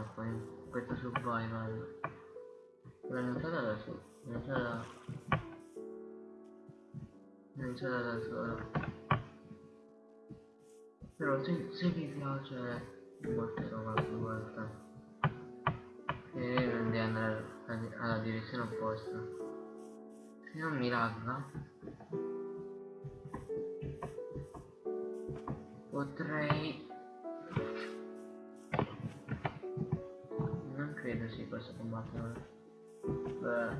troppo in questo survival. L'ho iniziata da iniziata da... L'ho iniziata da solo. Però se, se vi piace vi porterò qualche volta. E devi andare alla, alla direzione opposta. Se non mi lagga potrei si possa combattere beh.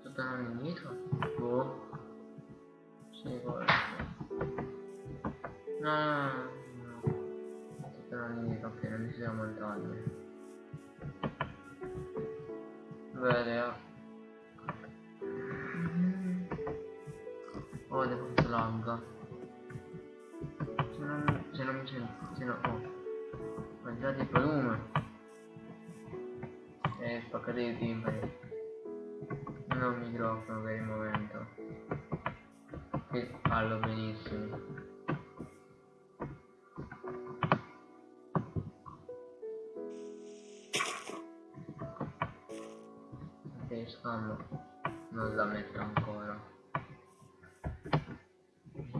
Sto tornando indietro boh. Sì forse no no no no. Sto tornando indietro ok non mi siamo lontani bene Oh, devo. Se non, se non mi sento, se no, oh. Mangiate il volume. E spaccate i timpani. Non microfono per il momento. Che parlo benissimo. Ok, scammo. Non la metto ancora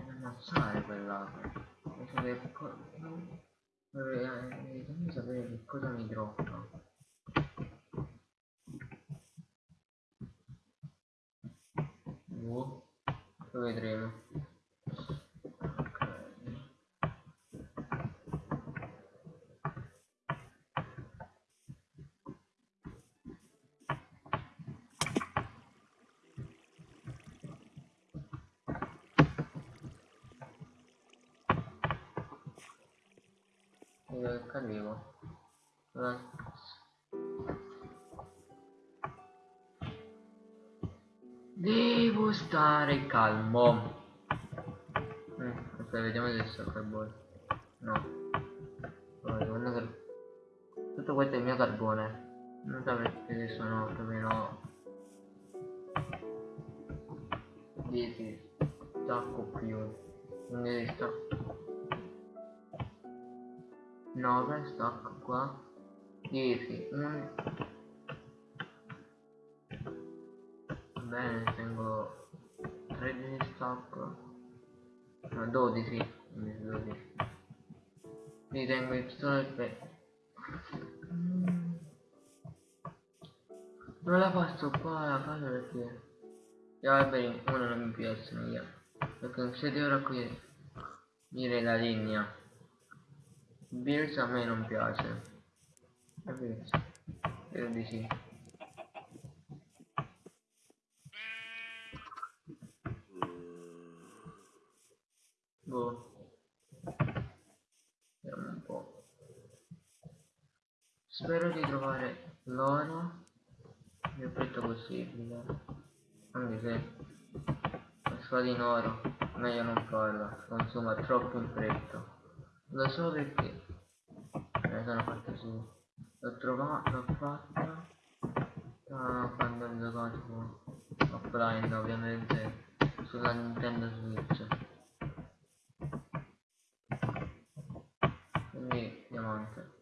ammazzare quell'acqua sapere che cosa vorrei sapere che cosa mi droppa boh lo vedremo ok Cadevo. Devo stare calmo. Mm, ok, vediamo se sto carbone. No. Allora, Tutto questo è il mio carbone. Non perché sono più o meno 10 stacco più. Quindi stacco 9 stacco qua. 10 1 bene tengo 13 stacco no 12 12 quindi tengo il pistone per non la passo qua la faccio perché gli alberi uno non mi piacciono io perché se devo raccogliere la linea Beers a me non piace. È Beers. Credo di sì. Boh. Vediamo un po'. Spero di trovare l'oro il più presto possibile. Anche se la spada in oro meglio non farla, consuma troppo in fretta. Lo so perché ne sono fatto su. L'ho trovato, l'ho fatta uh, quando ho giocato offline ovviamente sulla Nintendo Switch. Quindi diamante.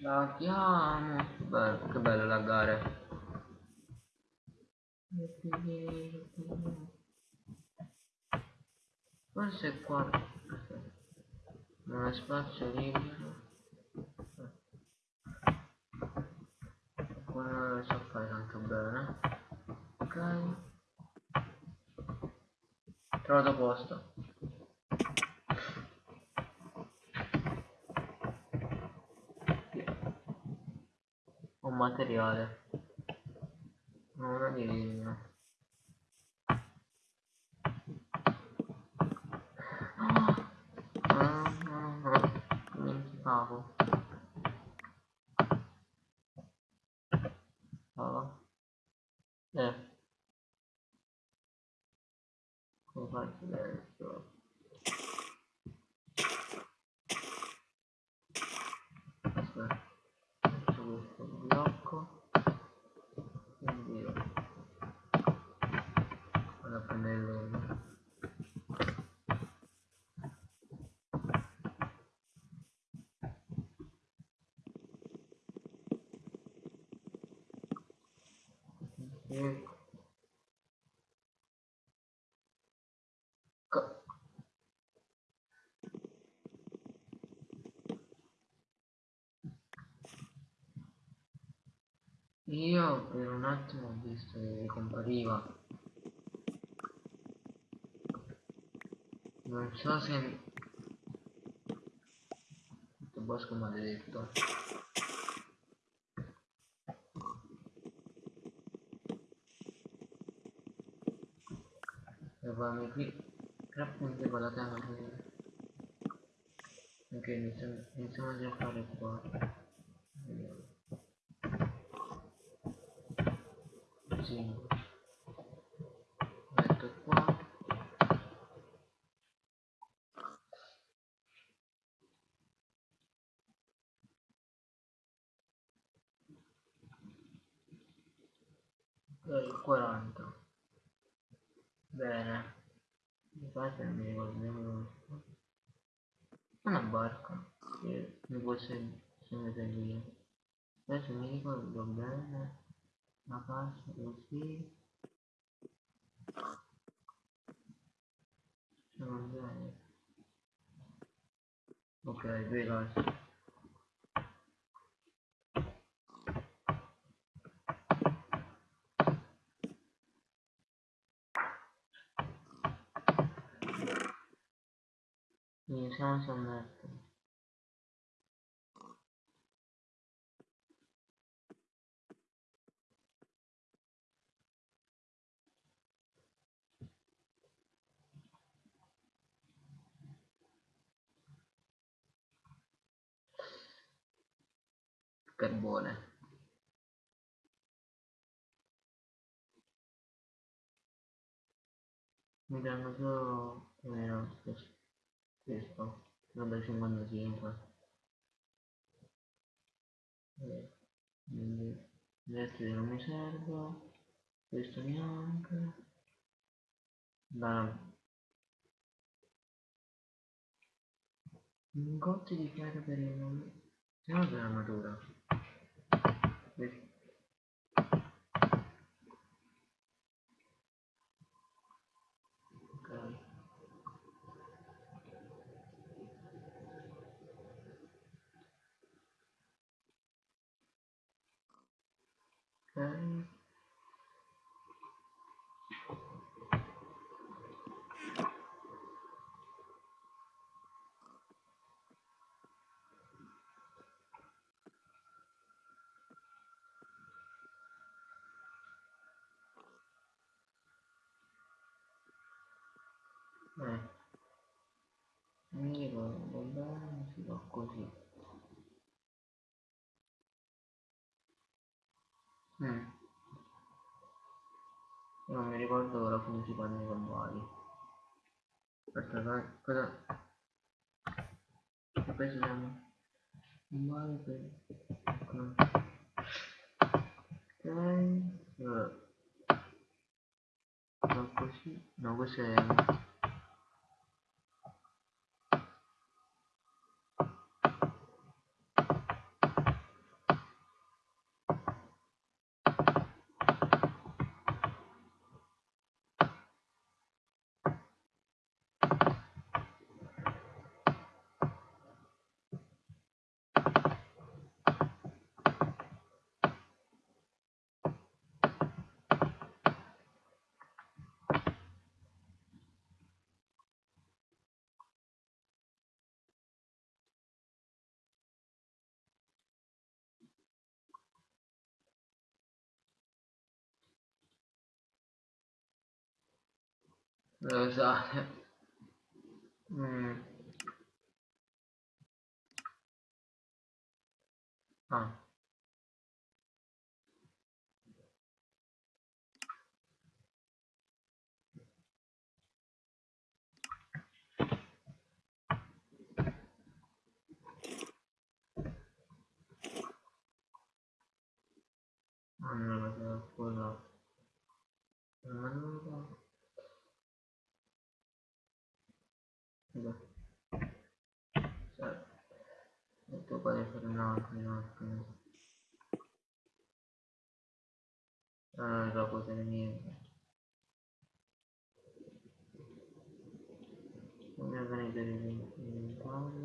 Laghiamo! Bello, che bello laggare. Forse qua non è spazio libero. Qua non lo so fare tanto bene. Ok. Trovato posto. Un materiale una di legno cavo cava eh. Come faccio adesso quindi vado a prendere Io per un attimo ho visto che compariva. Non so se... Questo bosco maledetto. Eravamo qui tre punti con la terra ok iniziamo, a fare qua. Vediamo 5 metto qua. Ok 40 bene. Infatti non mi ricordo nemmeno una barca. Che mi può seguire via adesso mi ricordo bene la casa così sono bene. Ok due case iniziamo a sommettere carbone. Mi danno solo meno questo da 55 eh, quindi questo non mi serve questo neanche. Da ingotti di chiaro per il nome se no per l'armatura questo ok ok. Eh mi ricordo bene si fa così mm. Non mi ricordo ora come si fanno i cavalli aspetta cosa? E poi ci siamo. Male per ecco. ok allora. No così no questo è lo usate mm. ah Ah, non lo so, scusa. Ma non lo so. Scusa. Cioè, detto qua di fare un altro, un attimo. No, non so cos'è niente. Non mi venuto l'inventario.